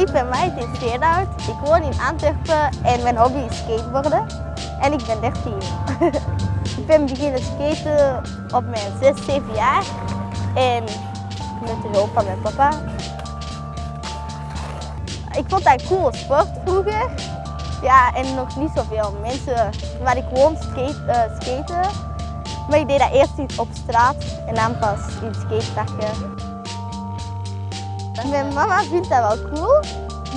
Ik ben Maite Steerhout. Ik woon in Antwerpen en mijn hobby is skateboarden. En ik ben 13. ik ben beginnen skaten op mijn 6, 7 jaar. En met de hulp van mijn papa. Ik vond dat een coole sport vroeger. Ja, en nog niet zoveel mensen waar ik woon uh, skaten. Maar ik deed dat eerst op straat en dan pas in skateparken. Mijn mama vindt dat wel cool,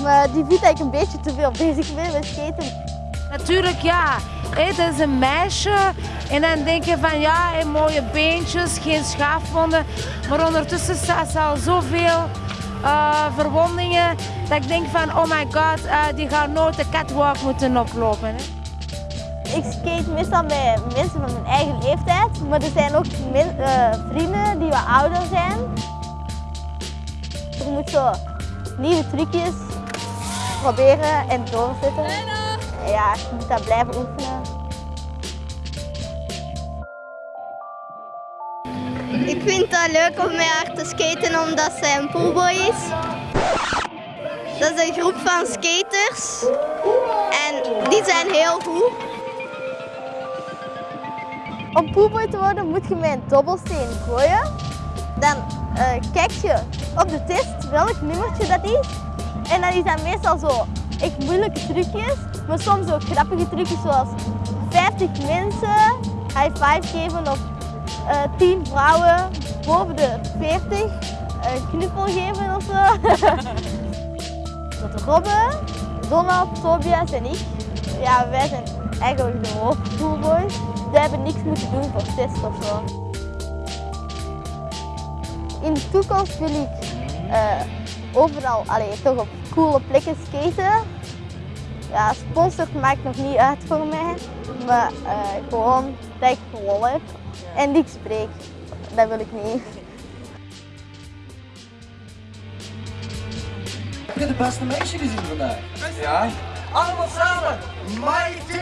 maar die vindt dat ik een beetje te veel bezig ben met skaten. Natuurlijk ja, het is een meisje en dan denk je van ja, mooie beentjes, geen schaafwonden. Maar ondertussen staat ze al zoveel uh, verwondingen dat ik denk van oh my god, uh, die gaat nooit de catwalk moeten oplopen. Hè. Ik skate meestal bij mensen van mijn eigen leeftijd, maar er zijn ook uh, vrienden die wat ouder zijn. Je moet zo nieuwe trucjes proberen en doorzetten. Ja, je moet dat blijven oefenen. Ik vind het leuk om met haar te skaten omdat zij een poolboy is. Dat is een groep van skaters en die zijn heel goed. Om poolboy te worden moet je met een dobbelsteen gooien. Dan uh, kijk je op de test welk nummertje dat is. En dan is dat meestal zo echt moeilijke trucjes, maar soms ook grappige trucjes zoals 50 mensen high five geven of uh, 10 vrouwen boven de 40 een knuffel geven of zo. Robben, Donald, Tobias en ik, ja, wij zijn eigenlijk de hoofdpoolboys. Wij hebben niks moeten doen voor test of zo. In de toekomst wil ik uh, overal, allee, toch op coole plekken skaten. Ja, sponsor maakt nog niet uit voor mij, maar uh, gewoon dat ik lol heb en niks spreek. Dat wil ik niet. Heb je de beste meisje gezien vandaag? Ja. Allemaal samen. Mighty